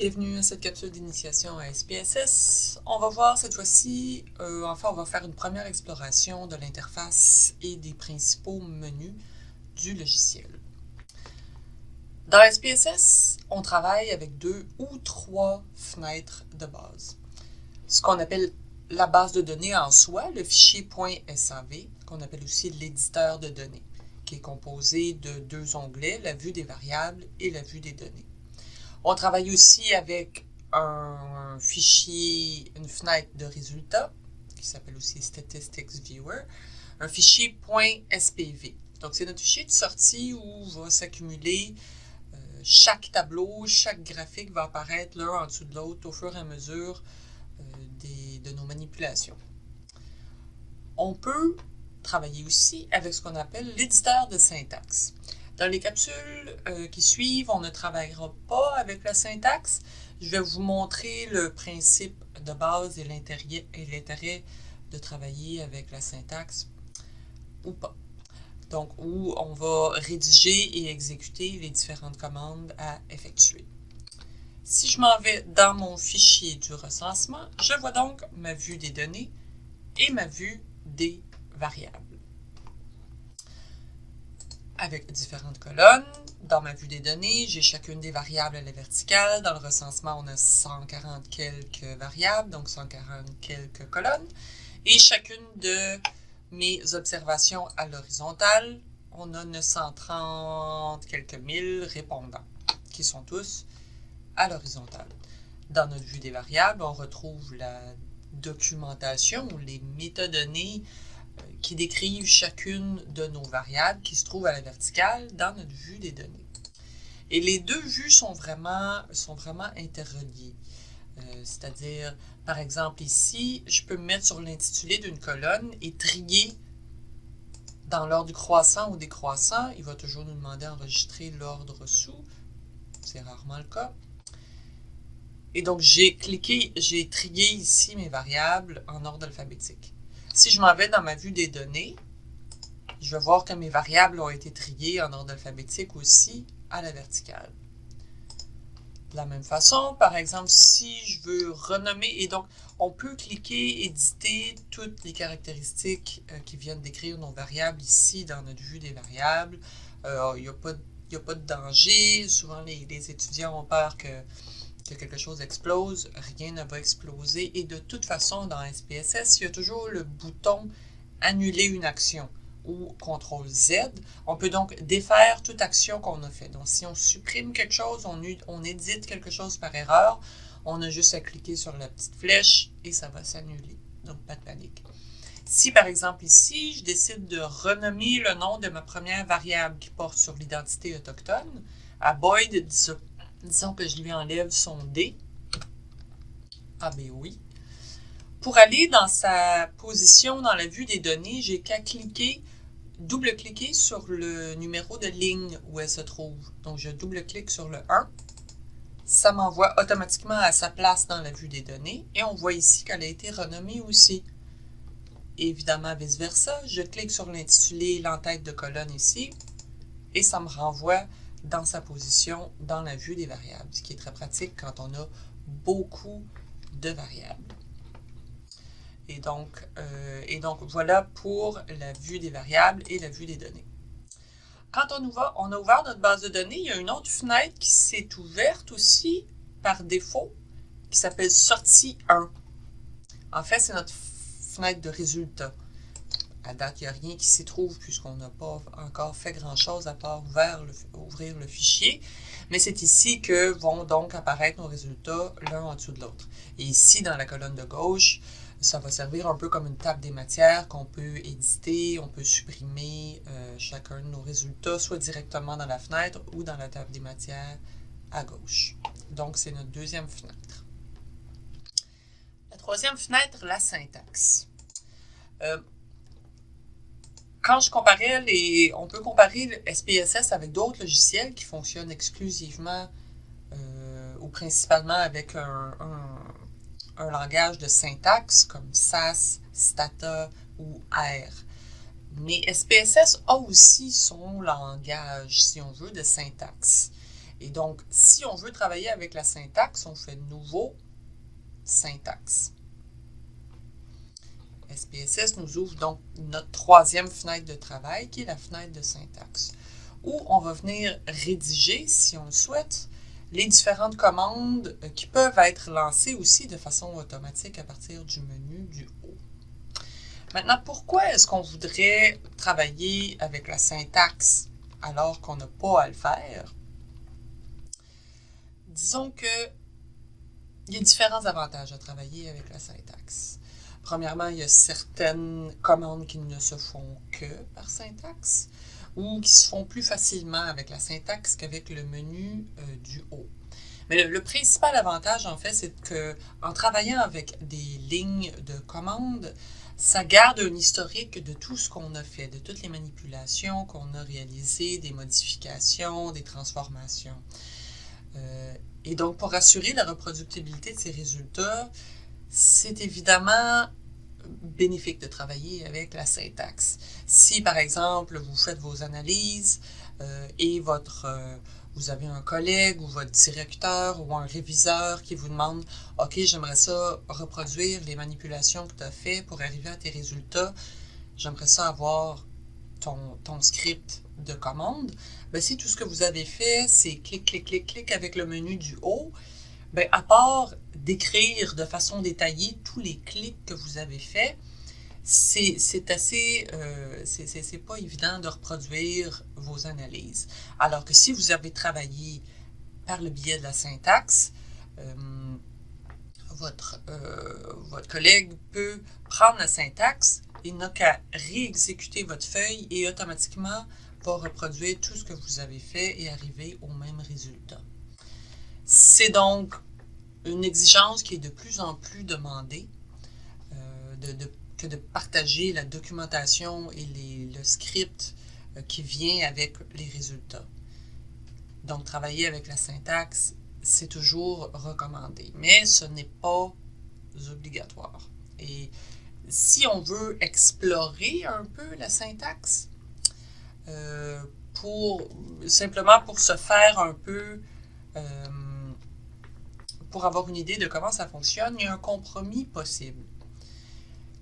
Bienvenue à cette capsule d'initiation à SPSS. On va voir cette fois-ci, euh, enfin on va faire une première exploration de l'interface et des principaux menus du logiciel. Dans SPSS, on travaille avec deux ou trois fenêtres de base. Ce qu'on appelle la base de données en soi, le fichier .sav, qu'on appelle aussi l'éditeur de données, qui est composé de deux onglets, la vue des variables et la vue des données. On travaille aussi avec un fichier, une fenêtre de résultats, qui s'appelle aussi Statistics Viewer, un fichier .spv. Donc, c'est notre fichier de sortie où va s'accumuler euh, chaque tableau, chaque graphique va apparaître l'un en dessous de l'autre au fur et à mesure euh, de nos manipulations. On peut travailler aussi avec ce qu'on appelle l'éditeur de syntaxe. Dans les capsules euh, qui suivent, on ne travaillera pas avec la syntaxe. Je vais vous montrer le principe de base et l'intérêt de travailler avec la syntaxe ou pas. Donc, où on va rédiger et exécuter les différentes commandes à effectuer. Si je m'en vais dans mon fichier du recensement, je vois donc ma vue des données et ma vue des variables avec différentes colonnes. Dans ma vue des données, j'ai chacune des variables à la verticale. Dans le recensement, on a 140 quelques variables, donc 140 quelques colonnes. Et chacune de mes observations à l'horizontale, on a 930 quelques mille répondants, qui sont tous à l'horizontale. Dans notre vue des variables, on retrouve la documentation ou les métadonnées qui décrivent chacune de nos variables qui se trouvent à la verticale dans notre vue des données. Et les deux vues sont vraiment, sont interreliées. Euh, c'est-à-dire, par exemple ici, je peux me mettre sur l'intitulé d'une colonne et trier dans l'ordre croissant ou décroissant. Il va toujours nous demander d'enregistrer l'ordre sous. C'est rarement le cas. Et donc, j'ai cliqué, j'ai trié ici mes variables en ordre alphabétique. Si je m'en vais dans ma vue des données, je vais voir que mes variables ont été triées en ordre alphabétique aussi à la verticale. De la même façon, par exemple, si je veux renommer, et donc on peut cliquer, éditer toutes les caractéristiques euh, qui viennent décrire nos variables ici dans notre vue des variables. Euh, il n'y a, pas de danger. Souvent, les étudiants ont peur que quelque chose explose, rien ne va exploser. Et de toute façon, dans SPSS, il y a toujours le bouton « Annuler une action » ou « CTRL Z ». On peut donc défaire toute action qu'on a fait. Donc, si on supprime quelque chose, on, on édite quelque chose par erreur, on a juste à cliquer sur la petite flèche et ça va s'annuler. Donc, pas de panique. Si, par exemple, ici, je décide de renommer le nom de ma première variable qui porte sur l'identité autochtone, à Boyd, Disons que je lui enlève son D. Ah ben oui. Pour aller dans sa position dans la vue des données, j'ai qu'à cliquer, double-cliquer sur le numéro de ligne où elle se trouve. Donc, je double-clique sur le 1. Ça m'envoie automatiquement à sa place dans la vue des données. Et on voit ici qu'elle a été renommée aussi. évidemment, vice-versa, je clique sur l'intitulé, l'entête de colonne ici. Et ça me renvoie dans sa position dans la vue des variables, ce qui est très pratique quand on a beaucoup de variables. Et donc, euh, et donc voilà pour la vue des variables et la vue des données. Quand on, ouvre, on a ouvert notre base de données, il y a une autre fenêtre qui s'est ouverte aussi par défaut, qui s'appelle Sortie 1. En fait, c'est notre fenêtre de résultats. À date, il n'y a rien qui s'y trouve puisqu'on n'a pas encore fait grand-chose à part ouvrir le fichier. Mais c'est ici que vont donc apparaître nos résultats l'un en dessous de l'autre. Et ici, dans la colonne de gauche, ça va servir un peu comme une table des matières qu'on peut éditer, on peut supprimer euh, chacun de nos résultats, soit directement dans la fenêtre ou dans la table des matières à gauche. Donc, c'est notre deuxième fenêtre. La troisième fenêtre, la syntaxe. Euh, quand je comparais les... On peut comparer SPSS avec d'autres logiciels qui fonctionnent exclusivement euh, ou principalement avec un, langage de syntaxe comme SAS, Stata ou R. Mais SPSS a aussi son langage, si on veut, de syntaxe. Et donc, si on veut travailler avec la syntaxe, on fait Nouveau, Syntaxe. SPSS nous ouvre donc notre troisième fenêtre de travail, qui est la fenêtre de syntaxe, où on va venir rédiger, si on le souhaite, les différentes commandes euh, qui peuvent être lancées aussi de façon automatique à partir du menu du haut. Maintenant, pourquoi est-ce qu'on voudrait travailler avec la syntaxe alors qu'on n'a pas à le faire? Disons que il y a différents avantages à travailler avec la syntaxe. Premièrement, il y a certaines commandes qui ne se font que par syntaxe ou qui se font plus facilement avec la syntaxe qu'avec le menu euh, du haut. Mais le, principal avantage, en fait, c'est que en travaillant avec des lignes de commande, ça garde un historique de tout ce qu'on a fait, de toutes les manipulations qu'on a réalisées, des modifications, des transformations. Euh, et donc, pour assurer la reproductibilité de ces résultats, c'est évidemment bénéfique de travailler avec la syntaxe. Si, par exemple, vous faites vos analyses euh, et votre, euh, vous avez un collègue ou votre directeur ou un réviseur qui vous demande « Ok, j'aimerais ça reproduire les manipulations que tu as fait pour arriver à tes résultats. J'aimerais ça avoir ton, ton script de commande. Ben, si tout ce que vous avez fait, c'est clic, clic, clic, clic avec le menu du haut, ben, à part d'écrire de façon détaillée tous les clics que vous avez faits, c'est assez, euh, c'est pas évident de reproduire vos analyses. Alors que si vous avez travaillé par le biais de la syntaxe, euh, votre, euh, votre collègue peut prendre la syntaxe, il n'a qu'à réexécuter votre feuille et automatiquement va reproduire tout ce que vous avez fait et arriver au même résultat. C'est donc une exigence qui est de plus en plus demandée euh, que de partager la documentation et le script euh, qui vient avec les résultats. Donc, travailler avec la syntaxe, c'est toujours recommandé, mais ce n'est pas obligatoire. Et si on veut explorer un peu la syntaxe, euh, pour, simplement pour se faire un peu, pour avoir une idée de comment ça fonctionne, il y a un compromis possible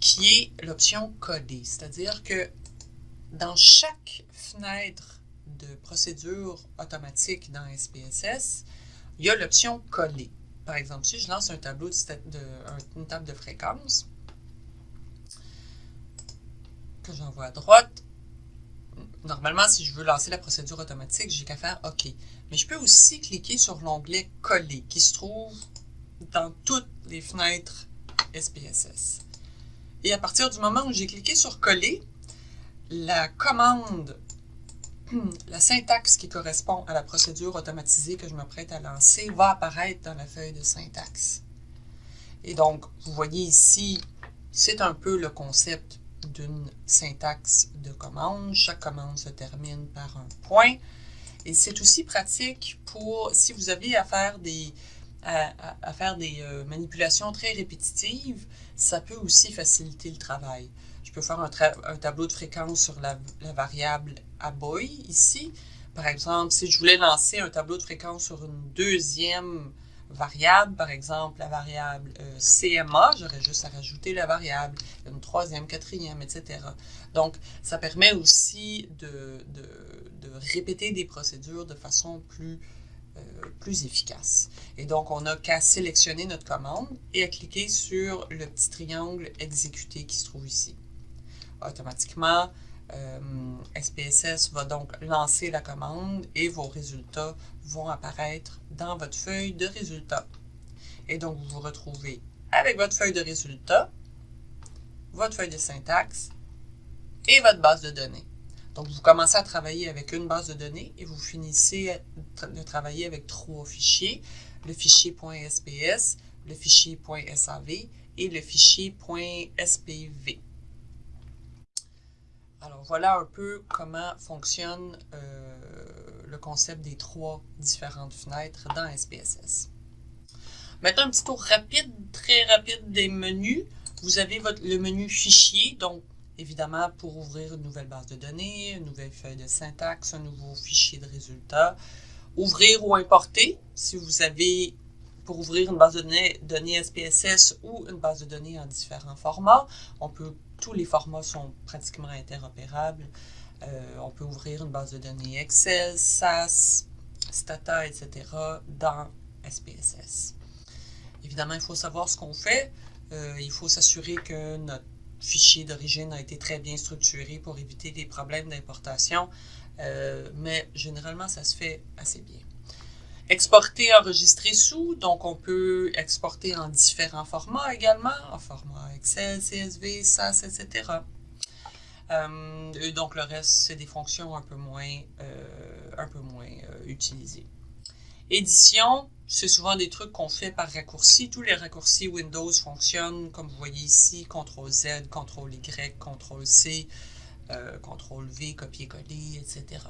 qui est l'option coder. C'est-à-dire que dans chaque fenêtre de procédure automatique dans SPSS, il y a l'option coller. Par exemple, si je lance un tableau une table de fréquence, que j'envoie à droite, Normalement, si je veux lancer la procédure automatique, j'ai qu'à faire OK. Mais je peux aussi cliquer sur l'onglet Coller, qui se trouve dans toutes les fenêtres SPSS. Et à partir du moment où j'ai cliqué sur Coller, la commande, la syntaxe qui correspond à la procédure automatisée que je me prête à lancer va apparaître dans la feuille de syntaxe. Et donc, vous voyez ici, c'est un peu le concept d'une syntaxe de commande. Chaque commande se termine par un point. Et c'est aussi pratique pour, si vous avez à faire des, à, faire des euh, manipulations très répétitives, ça peut aussi faciliter le travail. Je peux faire un, un tableau de fréquence sur la, la variable aboy ici. Par exemple, si je voulais lancer un tableau de fréquence sur une deuxième variable, par exemple la variable euh, CMA, j'aurais juste à rajouter la variable, une troisième, quatrième, etc. Donc, ça permet aussi de, répéter des procédures de façon plus, euh, plus efficace. Et donc, on n'a qu'à sélectionner notre commande et à cliquer sur le petit triangle exécuter qui se trouve ici. Automatiquement, SPSS euh, va donc lancer la commande et vos résultats vont apparaître dans votre feuille de résultats. Et donc, vous vous retrouvez avec votre feuille de résultats, votre feuille de syntaxe et votre base de données. Donc, vous commencez à travailler avec une base de données et vous finissez de travailler avec trois fichiers, le fichier .sps, le fichier .sav et le fichier .spv. Alors voilà un peu comment fonctionne euh, le concept des trois différentes fenêtres dans SPSS. Maintenant, un petit tour rapide, très rapide des menus. Vous avez le menu Fichier, donc évidemment pour ouvrir une nouvelle base de données, une nouvelle feuille de syntaxe, un nouveau fichier de résultats, Ouvrir ou importer, si vous avez pour ouvrir une base de données, données SPSS ou une base de données en différents formats. On peut, tous les formats sont pratiquement interopérables. Euh, on peut ouvrir une base de données Excel, SAS, Stata, etc. dans SPSS. Évidemment, il faut savoir ce qu'on fait. Euh, il faut s'assurer que notre fichier d'origine a été très bien structuré pour éviter des problèmes d'importation, euh, mais généralement, ça se fait assez bien. Exporter, enregistrer sous, donc on peut exporter en différents formats également, en format Excel, CSV, SAS, etc. Euh, donc le reste, c'est des fonctions un peu moins, euh, euh, utilisées. Édition, c'est souvent des trucs qu'on fait par raccourci. Tous les raccourcis Windows fonctionnent, comme vous voyez ici, CTRL-Z, CTRL-Y, CTRL-C, CTRL-V, copier-coller, etc.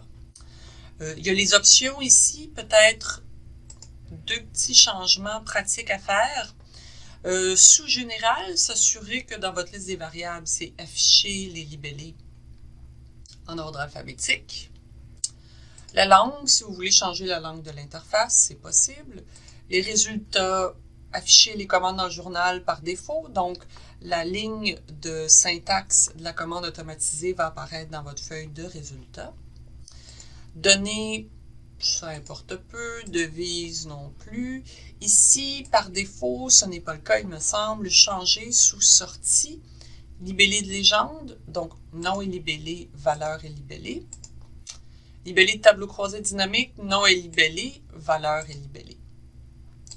Euh, il y a les options ici, peut-être deux petits changements pratiques à faire. Euh, sous général, s'assurer que dans votre liste des variables, c'est afficher les libellés en ordre alphabétique. La langue, si vous voulez changer la langue de l'interface, c'est possible. Les résultats, afficher les commandes dans le journal par défaut. Donc, la ligne de syntaxe de la commande automatisée va apparaître dans votre feuille de résultats. Données, ça importe peu. Devise non plus. Ici, par défaut, ce n'est pas le cas, il me semble, changer sous sortie. Libellé de légende, donc nom est libellé, valeur est libellé. Libellé de tableau croisé dynamique, nom est libellé, valeur est libellé.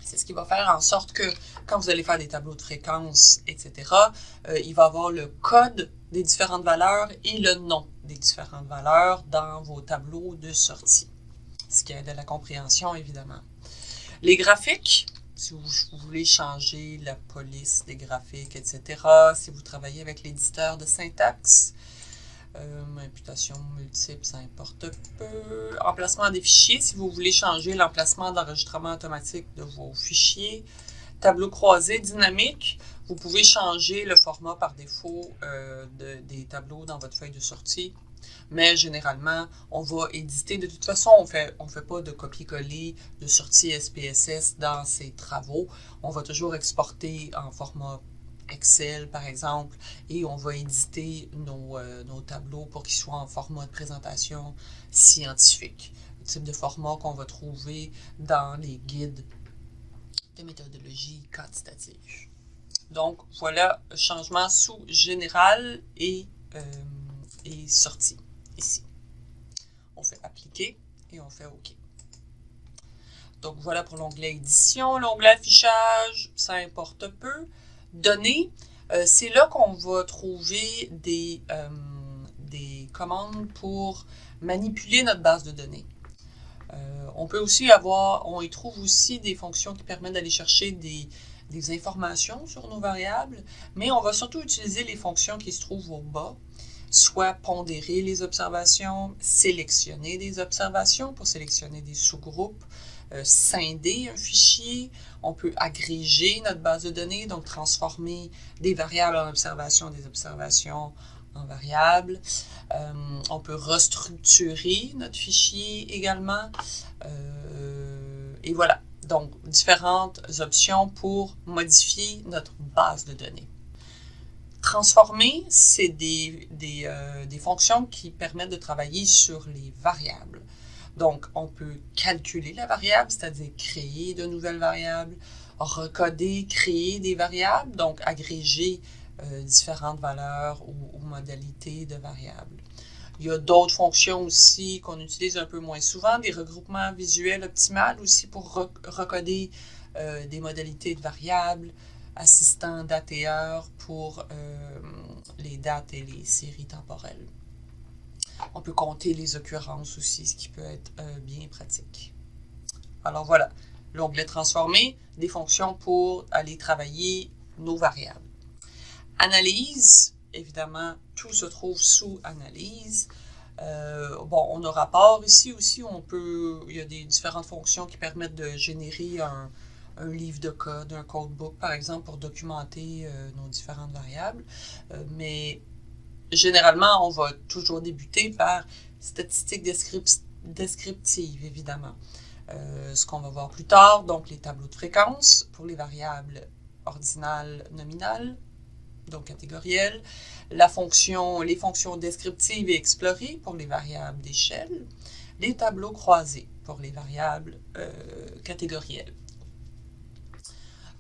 C'est ce qui va faire en sorte que quand vous allez faire des tableaux de fréquence, etc., euh, il va avoir le code des différentes valeurs et le nom des différentes valeurs dans vos tableaux de sortie, ce qui aide à la compréhension, évidemment. Les graphiques, si vous, voulez changer la police des graphiques, etc., si vous travaillez avec l'éditeur de syntaxe, euh, imputation multiple, ça importe peu. Emplacement des fichiers, si vous voulez changer l'emplacement d'enregistrement automatique de vos fichiers. Tableau croisé dynamique, vous pouvez changer le format par défaut euh, des tableaux dans votre feuille de sortie. Mais généralement, on va éditer. De toute façon, on fait, ne on fait pas de copier-coller de sortie SPSS dans ces travaux. On va toujours exporter en format Excel, par exemple, et on va éditer nos, euh, nos tableaux pour qu'ils soient en format de présentation scientifique. Le type de format qu'on va trouver dans les guides de méthodologie quantitative. Donc, voilà, changement sous général et, euh, sortie, ici. On fait appliquer et on fait OK. Donc, voilà pour l'onglet édition. L'onglet affichage, ça importe peu. Données, euh, c'est là qu'on va trouver des, euh, des commandes pour manipuler notre base de données. On peut aussi avoir, on y trouve aussi des fonctions qui permettent d'aller chercher des, des, informations sur nos variables, mais on va surtout utiliser les fonctions qui se trouvent au bas, soit pondérer les observations, sélectionner des observations pour sélectionner des sous-groupes, euh, scinder un fichier, on peut agréger notre base de données, donc transformer des variables en observations, des observations en variables. Euh, on peut restructurer notre fichier également. Euh, et voilà, donc différentes options pour modifier notre base de données. Transformer, c'est des, des, des, fonctions qui permettent de travailler sur les variables. Donc, on peut calculer la variable, c'est-à-dire créer de nouvelles variables, recoder, créer des variables, donc agréger euh, différentes valeurs ou, modalités de variables. Il y a d'autres fonctions aussi qu'on utilise un peu moins souvent, des regroupements visuels optimales aussi pour recoder euh, des modalités de variables, assistant date et heure pour euh, les dates et les séries temporelles. On peut compter les occurrences aussi, ce qui peut être euh, bien pratique. Alors voilà, l'onglet transformer, des fonctions pour aller travailler nos variables. Analyse, évidemment, tout se trouve sous analyse. Euh, bon, on a rapport ici aussi, on peut, il y a des différentes fonctions qui permettent de générer un, livre de code, un codebook, par exemple, pour documenter euh, nos différentes variables. mais généralement, on va toujours débuter par statistiques descriptives, évidemment. euh, ce qu'on va voir plus tard, donc les tableaux de fréquence pour les variables ordinales nominales, donc catégorielles, la fonction, les fonctions descriptives et explorées pour les variables d'échelle, les tableaux croisés pour les variables euh, catégorielles.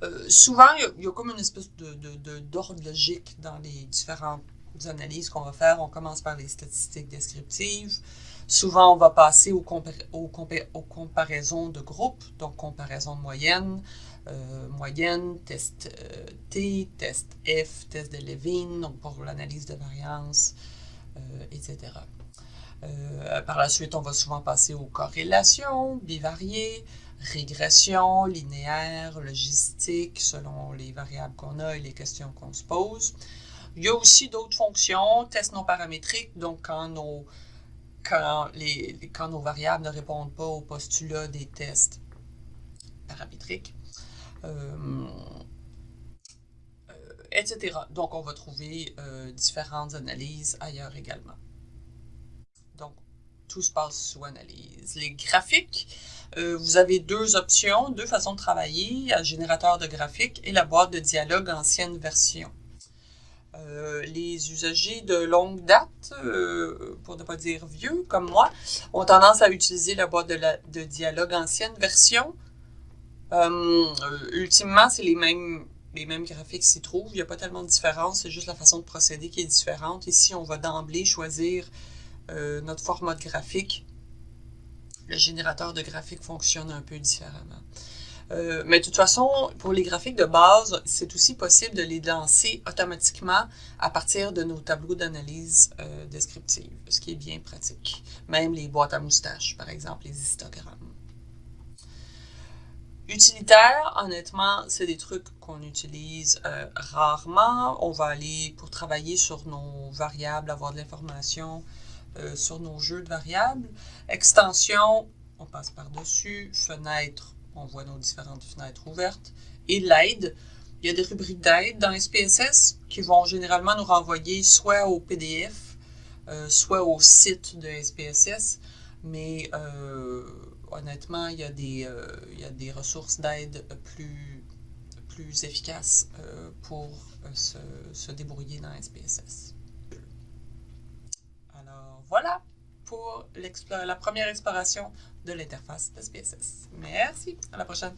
Euh, souvent, il y, a, comme une espèce d'ordre de, logique dans les différentes analyses qu'on va faire. On commence par les statistiques descriptives. Souvent, on va passer aux, comparaisons de groupes, donc comparaison de moyenne, euh, moyenne, test euh, T, test F, test de Levine, donc pour l'analyse de variance, etc. par la suite, on va souvent passer aux corrélations bivariées, régression, linéaire, logistique, selon les variables qu'on a et les questions qu'on se pose. Il y a aussi d'autres fonctions, tests non paramétriques, donc quand nos, quand, les, quand nos variables ne répondent pas au postulat des tests paramétriques, euh, euh, etc. Donc, on va trouver euh, différentes analyses ailleurs également. Donc, tout se passe sous analyse. Les graphiques, vous avez deux options, deux façons de travailler, un générateur de graphiques et la boîte de dialogue ancienne version. Euh, les usagers de longue date, euh, pour ne pas dire vieux, comme moi, ont tendance à utiliser la boîte de, dialogue ancienne version. ultimement, c'est les mêmes, les mêmes graphiques s'y trouvent. Il n'y a pas tellement de différence, c'est juste la façon de procéder qui est différente. Ici, on va d'emblée choisir notre format de graphique le générateur de graphiques fonctionne un peu différemment. Euh, mais de toute façon, pour les graphiques de base, c'est aussi possible de les lancer automatiquement à partir de nos tableaux d'analyse euh, descriptive, ce qui est bien pratique. Même les boîtes à moustaches, par exemple, les histogrammes. Utilitaire, honnêtement, c'est des trucs qu'on utilise euh, rarement. On va aller pour travailler sur nos variables, avoir de l'information sur nos jeux de variables. Extension, on passe par-dessus. Fenêtre, on voit nos différentes fenêtres ouvertes. Et l'aide, il y a des rubriques d'aide dans SPSS qui vont généralement nous renvoyer soit au PDF, euh, soit au site de SPSS. Mais euh, honnêtement, il y, a des, il y a des ressources d'aide plus, plus efficaces pour se, se débrouiller dans SPSS voilà pour la première exploration de l'interface de SPSS. Merci, à la prochaine.